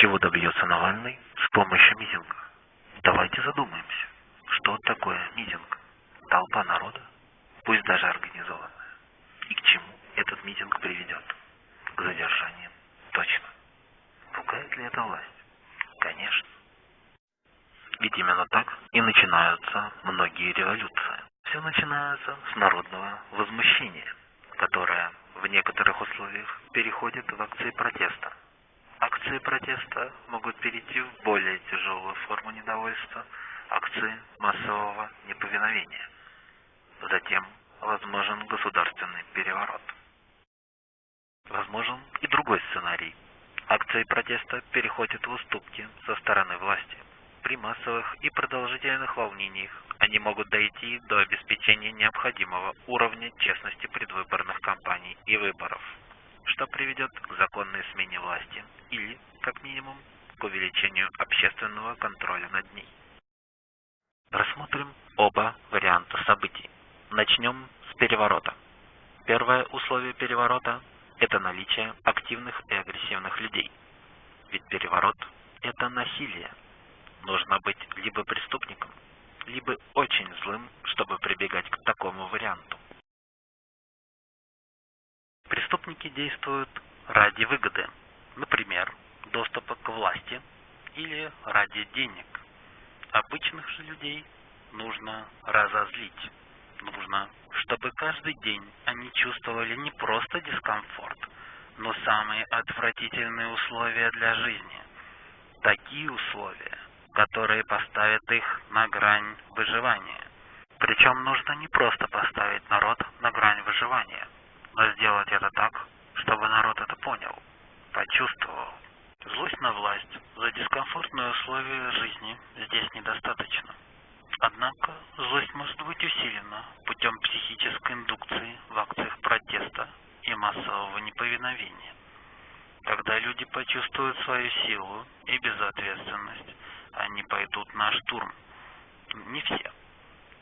Чего добьется Навальный с помощью митинга? Давайте задумаемся, что такое митинг? Толпа народа, пусть даже организованная. И к чему этот митинг приведет? К задержаниям. Точно. Пугает ли это власть? Конечно. Ведь именно так и начинаются многие революции. Все начинается с народного возмущения, которое в некоторых условиях переходит в акции протеста. Акции протеста могут перейти в более тяжелую форму недовольства, акции массового неповиновения. Затем возможен государственный переворот. Возможен и другой сценарий. Акции протеста переходят в уступки со стороны власти. При массовых и продолжительных волнениях они могут дойти до обеспечения необходимого уровня честности предвыборных кампаний и выборов, что приведет к законной смене власти или, как минимум, к увеличению общественного контроля над ней. Рассмотрим оба варианта событий. Начнем с переворота. Первое условие переворота – это наличие активных и агрессивных людей. Ведь переворот – это насилие, нужно быть либо преступником, либо очень злым, чтобы прибегать к такому варианту. Преступники действуют ради выгоды, например, доступа к власти или ради денег. Обычных же людей нужно разозлить. Нужно, чтобы каждый день они чувствовали не просто дискомфорт, но самые отвратительные условия для жизни. Такие условия, которые поставят их на грань выживания. Причем нужно не просто поставить народ на грань выживания, но сделать это так, чтобы народ это понял, почувствовал. Злость на власть за дискомфортные условия жизни здесь недостаточно. Однако злость может быть усилена путем психической индукции в акциях протеста и массового неповиновения. Когда люди почувствуют свою силу и безответственность, они пойдут на штурм. Не все.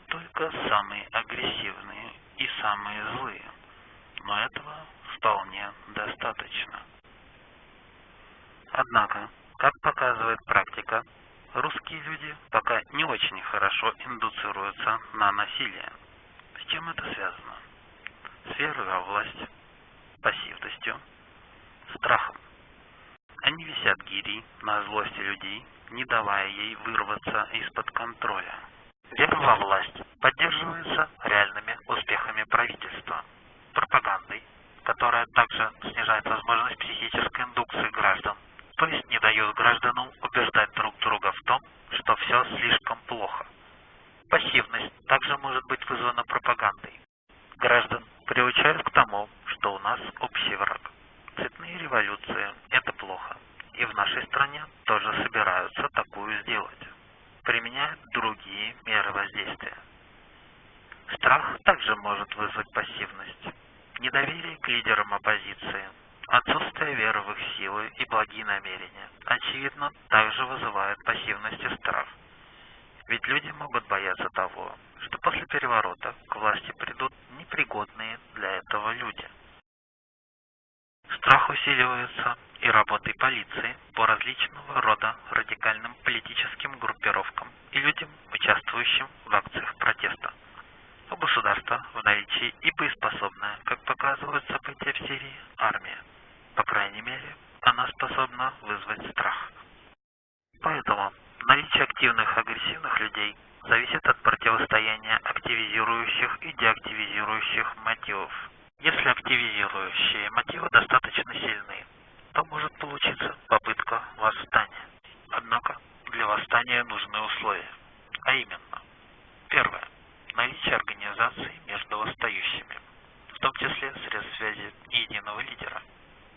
Только самые агрессивные и самые злые. Но этого вполне достаточно. Однако, как показывает практика, русские люди пока не очень хорошо индуцируются на насилие. С чем это связано? С верой во власть, пассивностью, страхом. Они висят гири на злости людей не давая ей вырваться из-под контроля. Вера во власть поддерживается реальными успехами правительства, пропагандой, которая также снижает возможность психической индукции граждан, то есть не дает гражданам убеждать друг друга в том, что все слишком плохо. Пассивность также может быть вызвана пропагандой. Граждан приучают к тому, что у нас общий враг. Цветные революции – это плохо и в нашей стране тоже собираются такую сделать. Применяют другие меры воздействия. Страх также может вызвать пассивность. Недоверие к лидерам оппозиции, отсутствие веры в их силы и благие намерения, очевидно, также вызывает пассивность и страх. Ведь люди могут бояться того, что после переворота к власти придут непригодные для этого люди. Страх усиливается и работой полиции по различного рода радикальным политическим группировкам и людям, участвующим в акциях протеста. У государства в наличии и боеспособная, как показывают события в Сирии, армия. По крайней мере, она способна вызвать страх. Поэтому наличие активных агрессивных людей зависит от противостояния активизирующих и деактивизирующих мотивов. Если активизирующие мотивы достаточно сильны, то может получиться попытка восстания. Однако для восстания нужны условия, а именно, первое, наличие организации между восстающими, в том числе средств связи и единого лидера.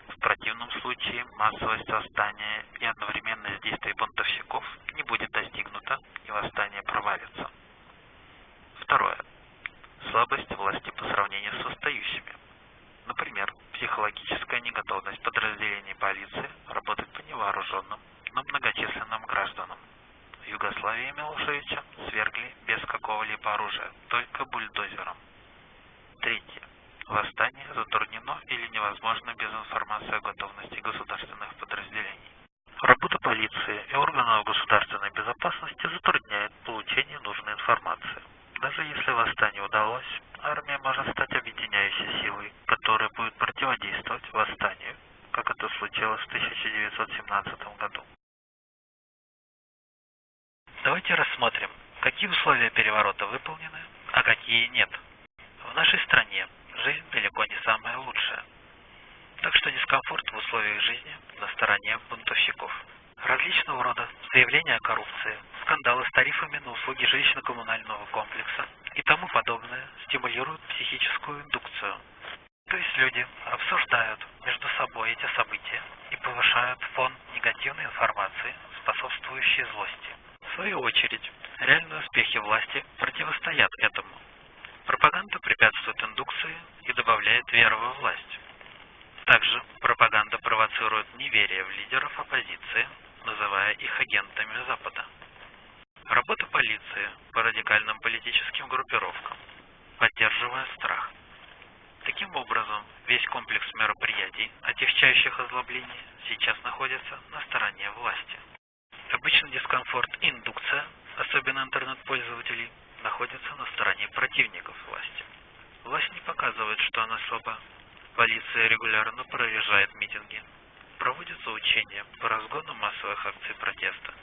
В противном случае массовость восстания и одновременность действий бунтовщиков не будет достигнута и восстание провалится. Слабость власти по сравнению с восстающими. Например, психологическая неготовность подразделений полиции работать по невооруженным, но многочисленным гражданам. В Югославии Милошевича свергли без какого-либо оружия, только бульдозером. Третье. Восстание затруднено или невозможно без информации о готовности государственных подразделений. Работа персонал государственной безопасности затрудняет получение нужной информации. Даже если восстание удалось, армия может стать объединяющей силой, которая будет противодействовать восстанию, как это случилось в 1917 году. Давайте рассмотрим, какие условия переворота выполнены, а какие нет. В нашей стране жизнь далеко не самая лучшая. Так что дискомфорт в условиях жизни на стороне бунтовщиков. Различного рода заявления о коррупции, скандалы с тарифами на услуги жилищно-коммунального комплекса и тому подобное стимулируют психическую индукцию. То есть люди обсуждают между собой эти события и повышают фон негативной информации, способствующей злости. В свою очередь, реальные успехи власти противостоят этому. Пропаганда препятствует индукции и добавляет веру во власть. Также пропаганда провоцирует неверие в лидеров оппозиции, называя их агентами Запада. Работа полиции по радикальным политическим группировкам, поддерживая страх. Таким образом, весь комплекс мероприятий, отягчающих озлобление, сейчас находится на стороне власти. Обычно дискомфорт индукция, особенно интернет-пользователей, находятся на стороне противников власти. Власть не показывает, что она слаба. Полиция регулярно проезжает митинги. Проводятся учения по разгону массовых акций протеста.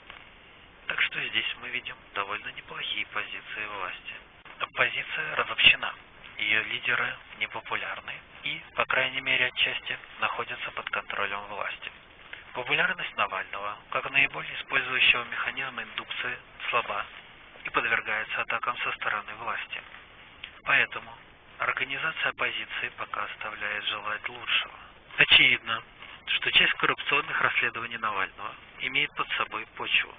Так что здесь мы видим довольно неплохие позиции власти. Оппозиция разобщена. Ее лидеры непопулярны и, по крайней мере отчасти, находятся под контролем власти. Популярность Навального, как наиболее использующего механизм индукции, слаба и подвергается атакам со стороны власти. Поэтому организация оппозиции пока оставляет желать лучшего. Очевидно, что часть коррупционных расследований Навального имеет под собой почву.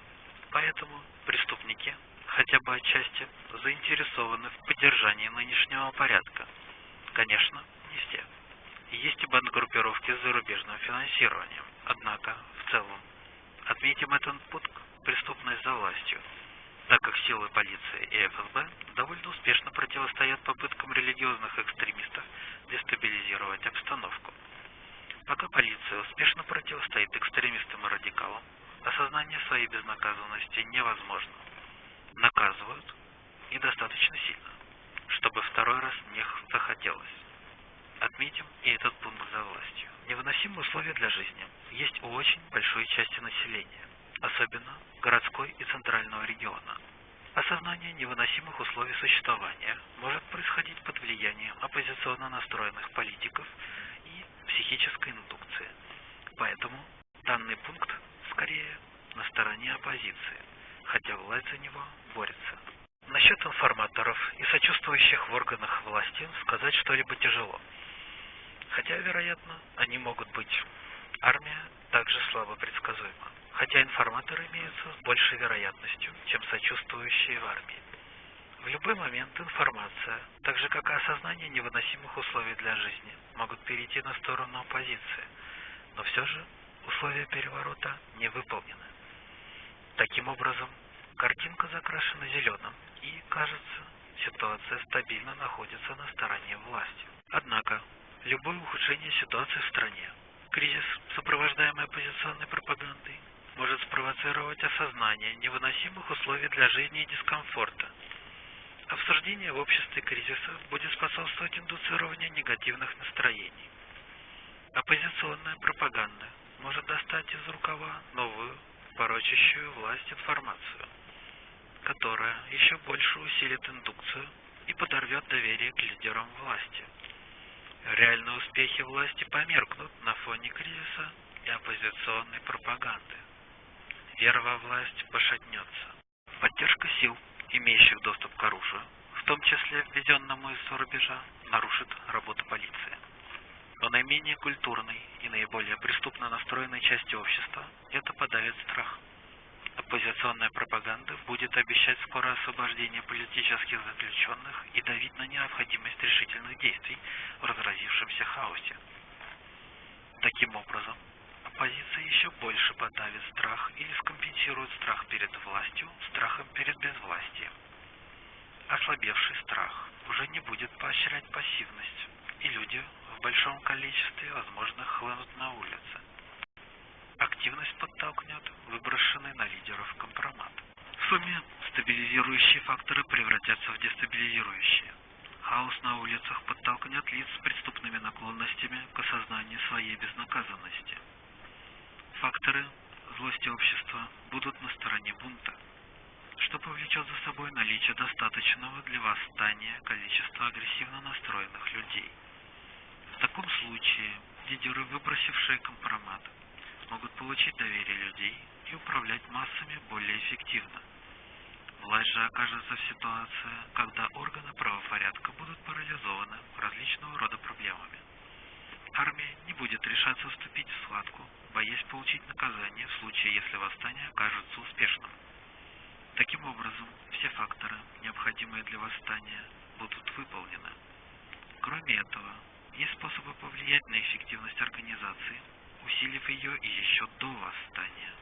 Поэтому преступники, хотя бы отчасти, заинтересованы в поддержании нынешнего порядка. Конечно, не все. Есть и бандгруппировки с зарубежным финансированием. Однако, в целом, отметим этот пункт преступность за властью, так как силы полиции и ФСБ довольно успешно противостоят попыткам религиозных экстремистов дестабилизировать обстановку. Пока полиция успешно противостоит экстремистам и радикалам, осознание своей безнаказанности невозможно. Наказывают и достаточно сильно, чтобы второй раз не захотелось. Отметим и этот пункт за властью. Невыносимые условия для жизни есть у очень большой части населения, особенно городской и центрального региона. Осознание невыносимых условий существования может происходить под влиянием оппозиционно настроенных политиков и психической индукции. Поэтому данный пункт скорее на стороне оппозиции, хотя власть за него борется. Насчет информаторов и сочувствующих в органах власти сказать что-либо тяжело. Хотя, вероятно, они могут быть. Армия также слабо предсказуема, хотя информаторы имеются с большей вероятностью, чем сочувствующие в армии. В любой момент информация, так же как и осознание невыносимых условий для жизни, могут перейти на сторону оппозиции, но все же условия переворота не выполнены. Таким образом, картинка закрашена зеленым и, кажется, ситуация стабильно находится на стороне власти. Однако, любое ухудшение ситуации в стране, кризис, сопровождаемый оппозиционной пропагандой, может спровоцировать осознание невыносимых условий для жизни и дискомфорта. Обсуждение в обществе кризиса будет способствовать индуцированию негативных настроений. Оппозиционная пропаганда может достать из рукава новую, порочащую власть информацию, которая еще больше усилит индукцию и подорвет доверие к лидерам власти. Реальные успехи власти померкнут на фоне кризиса и оппозиционной пропаганды. Вера во власть пошатнется. Поддержка сил, имеющих доступ к оружию, в том числе введенному из-за рубежа, нарушит работу полиции. Но наименее культурной и наиболее преступно настроенной части общества это подавит страх. Оппозиционная пропаганда будет обещать скорое освобождение политических заключенных и давить на необходимость решительных действий в разразившемся хаосе. Таким образом, оппозиция еще больше подавит страх или скомпенсирует страх перед властью страхом перед безвластием. Ослабевший страх уже не будет поощрять пассивность, и люди большом количестве, возможно, хлынут на улицы. Активность подтолкнет выброшенный на лидеров сумме стабилизирующие факторы превратятся в дестабилизирующие. Хаос на улицах подтолкнет лиц с преступными наклонностями к осознанию своей безнаказанности. Факторы злости общества будут на стороне бунта, что повлечет за собой наличие достаточного для восстания количества агрессивно настроенных людей. Таком случае лидеры, выбросившие компромат, могут получить доверие людей и управлять массами более эффективно. Власть же окажется в ситуации, когда органы правопорядка будут парализованы различного рода проблемами. Армия не будет решаться вступить в схватку, боясь получить наказание в случае, если восстание окажется успешным. Таким образом, все факторы, необходимые для восстания, будут выполнены. Кроме этого, есть способы повлиять на эффективность организации, усилив ее еще до восстания.